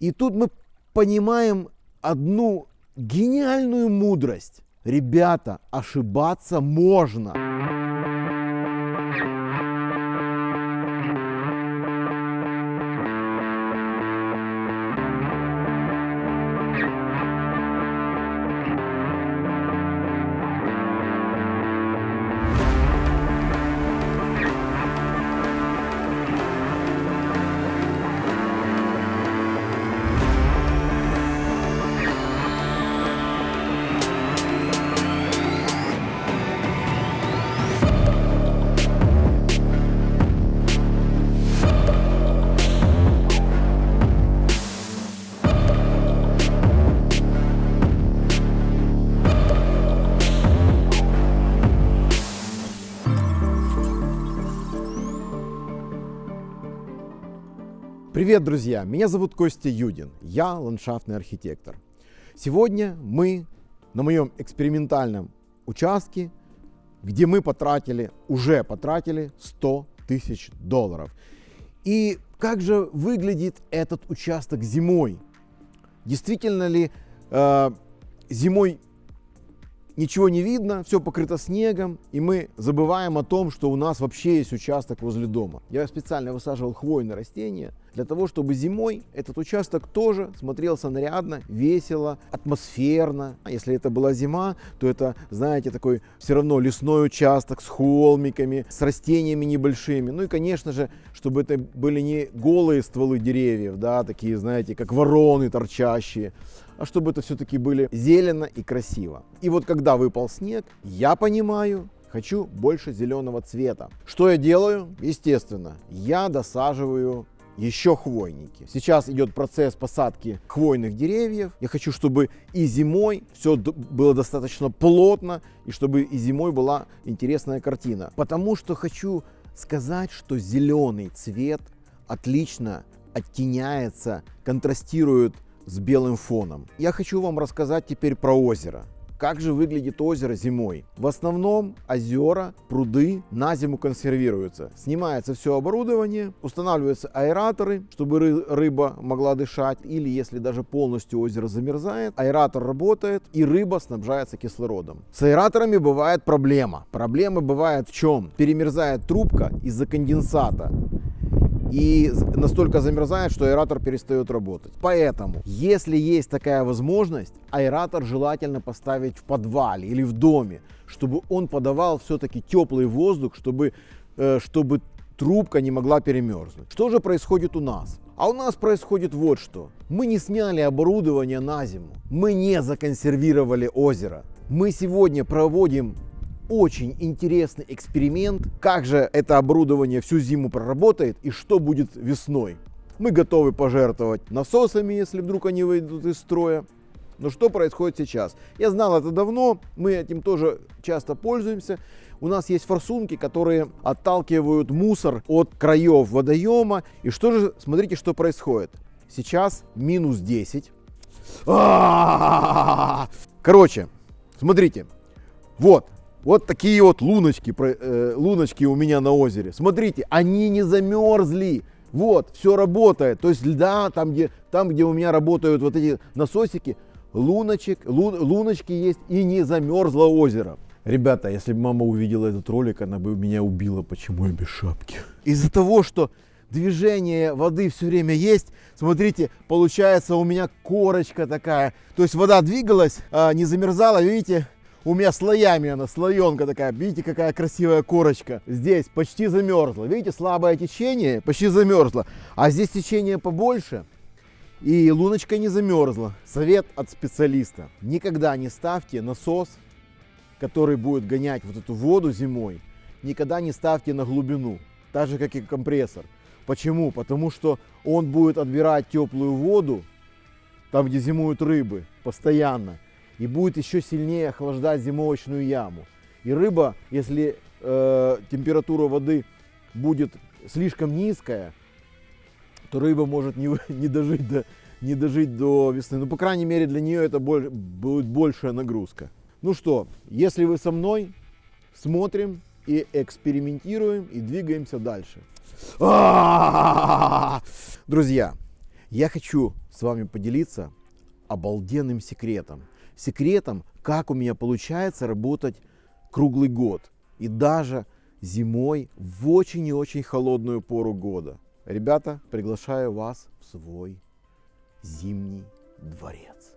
И тут мы понимаем одну гениальную мудрость. Ребята, ошибаться можно. Привет, друзья! Меня зовут Костя Юдин, я ландшафтный архитектор. Сегодня мы на моем экспериментальном участке, где мы потратили, уже потратили 100 тысяч долларов. И как же выглядит этот участок зимой? Действительно ли э, зимой ничего не видно, все покрыто снегом, и мы забываем о том, что у нас вообще есть участок возле дома. Я специально высаживал хвойные растения для того, чтобы зимой этот участок тоже смотрелся нарядно, весело, атмосферно. А если это была зима, то это, знаете, такой все равно лесной участок с холмиками, с растениями небольшими. Ну и, конечно же, чтобы это были не голые стволы деревьев, да, такие, знаете, как вороны торчащие, а чтобы это все-таки были зелено и красиво. И вот когда выпал снег, я понимаю, хочу больше зеленого цвета. Что я делаю? Естественно, я досаживаю еще хвойники. Сейчас идет процесс посадки хвойных деревьев. Я хочу, чтобы и зимой все было достаточно плотно, и чтобы и зимой была интересная картина. Потому что хочу сказать, что зеленый цвет отлично оттеняется, контрастирует с белым фоном. Я хочу вам рассказать теперь про озеро. Как же выглядит озеро зимой? В основном озера, пруды на зиму консервируются. Снимается все оборудование, устанавливаются аэраторы, чтобы рыба могла дышать. Или если даже полностью озеро замерзает, аэратор работает и рыба снабжается кислородом. С аэраторами бывает проблема. Проблема бывает в чем? Перемерзает трубка из-за конденсата и настолько замерзает, что аэратор перестает работать. Поэтому, если есть такая возможность, аэратор желательно поставить в подвале или в доме, чтобы он подавал все-таки теплый воздух, чтобы, э, чтобы трубка не могла перемерзнуть. Что же происходит у нас? А у нас происходит вот что. Мы не сняли оборудование на зиму. Мы не законсервировали озеро. Мы сегодня проводим очень интересный эксперимент, как же это оборудование всю зиму проработает и что будет весной. Мы готовы пожертвовать насосами, если вдруг они выйдут из строя. Но что происходит сейчас? Я знал это давно, мы этим тоже часто пользуемся. У нас есть форсунки, которые отталкивают мусор от краев водоема. И что же, смотрите, что происходит. Сейчас минус 10. Короче, смотрите, вот вот такие вот луночки, э, луночки у меня на озере. Смотрите, они не замерзли. Вот, все работает. То есть льда, там где, там, где у меня работают вот эти насосики, луночек, лун, луночки есть и не замерзло озеро. Ребята, если бы мама увидела этот ролик, она бы меня убила, почему я без шапки. Из-за того, что движение воды все время есть, смотрите, получается у меня корочка такая. То есть вода двигалась, а не замерзала, видите, у меня слоями она, слоенка такая. Видите, какая красивая корочка. Здесь почти замерзла. Видите, слабое течение, почти замерзла. А здесь течение побольше. И луночка не замерзла. Совет от специалиста. Никогда не ставьте насос, который будет гонять вот эту воду зимой. Никогда не ставьте на глубину. Так же, как и компрессор. Почему? Потому что он будет отбирать теплую воду, там, где зимуют рыбы, постоянно и будет еще сильнее охлаждать зимовочную яму. И рыба, если э, температура воды будет слишком низкая, то рыба может не, не, дожить до, не дожить до весны. Ну, по крайней мере, для нее это боль, будет большая нагрузка. Ну что, если вы со мной, смотрим и экспериментируем и двигаемся дальше. Друзья, я хочу с вами поделиться обалденным секретом. Секретом, как у меня получается работать круглый год. И даже зимой в очень и очень холодную пору года. Ребята, приглашаю вас в свой зимний дворец.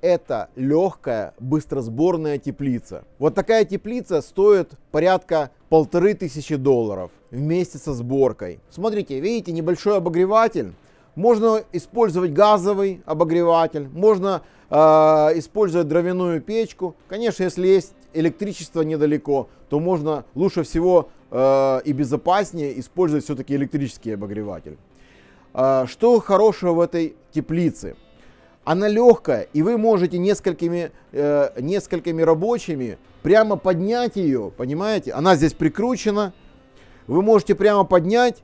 это легкая быстросборная теплица. Вот такая теплица стоит порядка полторы тысячи долларов вместе со сборкой. Смотрите, видите, небольшой обогреватель. Можно использовать газовый обогреватель, можно э, использовать дровяную печку. Конечно, если есть электричество недалеко, то можно лучше всего э, и безопаснее использовать все-таки электрический обогреватель. Э, что хорошего в этой теплице? она легкая, и вы можете несколькими, э, несколькими рабочими прямо поднять ее, понимаете? Она здесь прикручена. Вы можете прямо поднять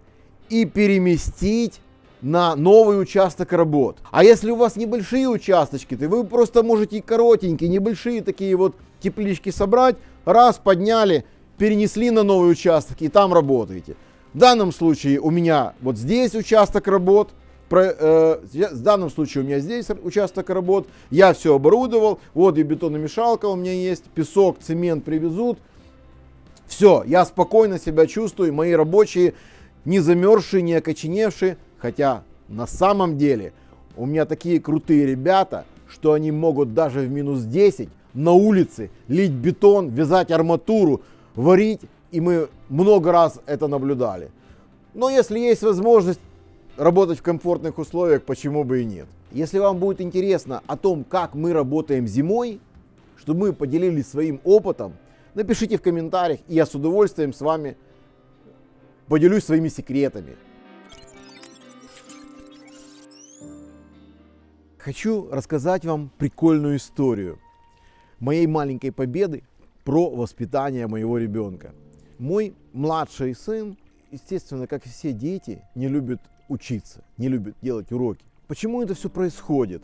и переместить на новый участок работ. А если у вас небольшие участочки, то вы просто можете коротенькие, небольшие такие вот теплички собрать, раз подняли, перенесли на новый участок и там работаете. В данном случае у меня вот здесь участок работ, про, э, в данном случае у меня здесь участок работ, я все оборудовал, вот и бетономешалка у меня есть, песок, цемент привезут. Все, я спокойно себя чувствую, мои рабочие не замерзшие, не окоченевшие, хотя на самом деле у меня такие крутые ребята, что они могут даже в минус 10 на улице лить бетон, вязать арматуру, варить, и мы много раз это наблюдали. Но если есть возможность работать в комфортных условиях, почему бы и нет. Если вам будет интересно о том, как мы работаем зимой, чтобы мы поделились своим опытом, напишите в комментариях, и я с удовольствием с вами поделюсь своими секретами. Хочу рассказать вам прикольную историю моей маленькой победы про воспитание моего ребенка. Мой младший сын, естественно, как и все дети, не любит учиться, не любит делать уроки. Почему это все происходит?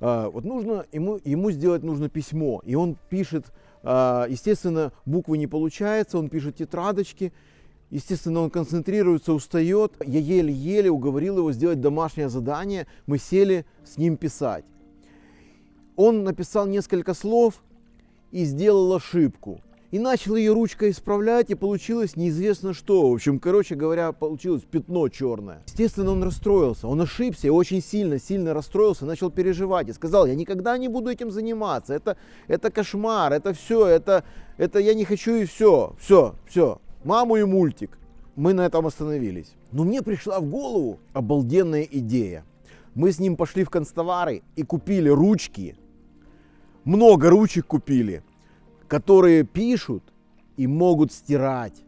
А, вот нужно ему, ему сделать нужно письмо, и он пишет, а, естественно, буквы не получается, он пишет тетрадочки, естественно, он концентрируется, устает. Я еле-еле уговорил его сделать домашнее задание, мы сели с ним писать. Он написал несколько слов и сделал ошибку и начал ее ручкой исправлять, и получилось неизвестно что. В общем, короче говоря, получилось пятно черное. Естественно, он расстроился, он ошибся, и очень сильно, сильно расстроился, начал переживать и сказал, я никогда не буду этим заниматься, это, это кошмар, это все, это, это я не хочу и все, все, все, маму и мультик. Мы на этом остановились. Но мне пришла в голову обалденная идея. Мы с ним пошли в констовары и купили ручки, много ручек купили, которые пишут и могут стирать.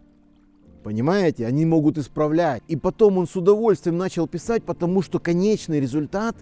Понимаете? Они могут исправлять. И потом он с удовольствием начал писать, потому что конечный результат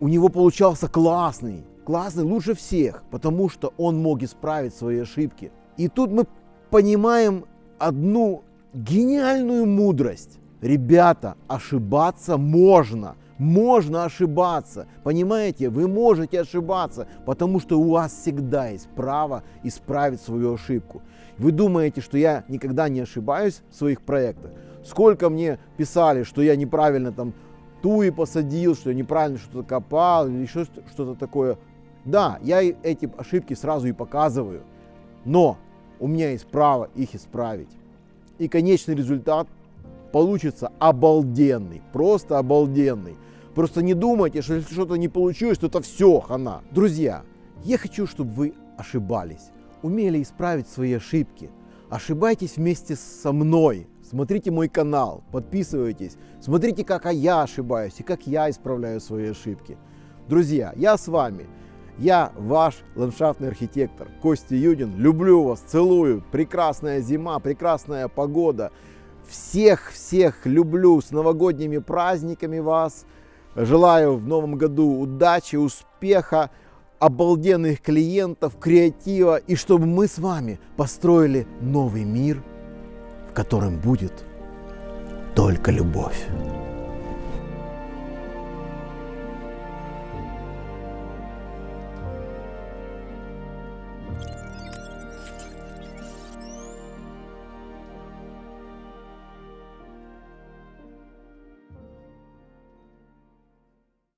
у него получался классный. Классный лучше всех, потому что он мог исправить свои ошибки. И тут мы понимаем одну гениальную мудрость. Ребята, ошибаться можно можно ошибаться. Понимаете, вы можете ошибаться, потому что у вас всегда есть право исправить свою ошибку. Вы думаете, что я никогда не ошибаюсь в своих проектах? Сколько мне писали, что я неправильно там туи посадил, что я неправильно что-то копал или еще что-то такое. Да, я эти ошибки сразу и показываю, но у меня есть право их исправить. И конечный результат получится обалденный, просто обалденный. Просто не думайте, что если что-то не получилось, то это все, хана. Друзья, я хочу, чтобы вы ошибались, умели исправить свои ошибки. Ошибайтесь вместе со мной. Смотрите мой канал, подписывайтесь, смотрите, как я ошибаюсь и как я исправляю свои ошибки. Друзья, я с вами. Я ваш ландшафтный архитектор Костя Юдин. Люблю вас, целую. Прекрасная зима, прекрасная погода. Всех-всех люблю с новогодними праздниками вас. Желаю в новом году удачи, успеха, обалденных клиентов, креатива и чтобы мы с вами построили новый мир, в котором будет только любовь.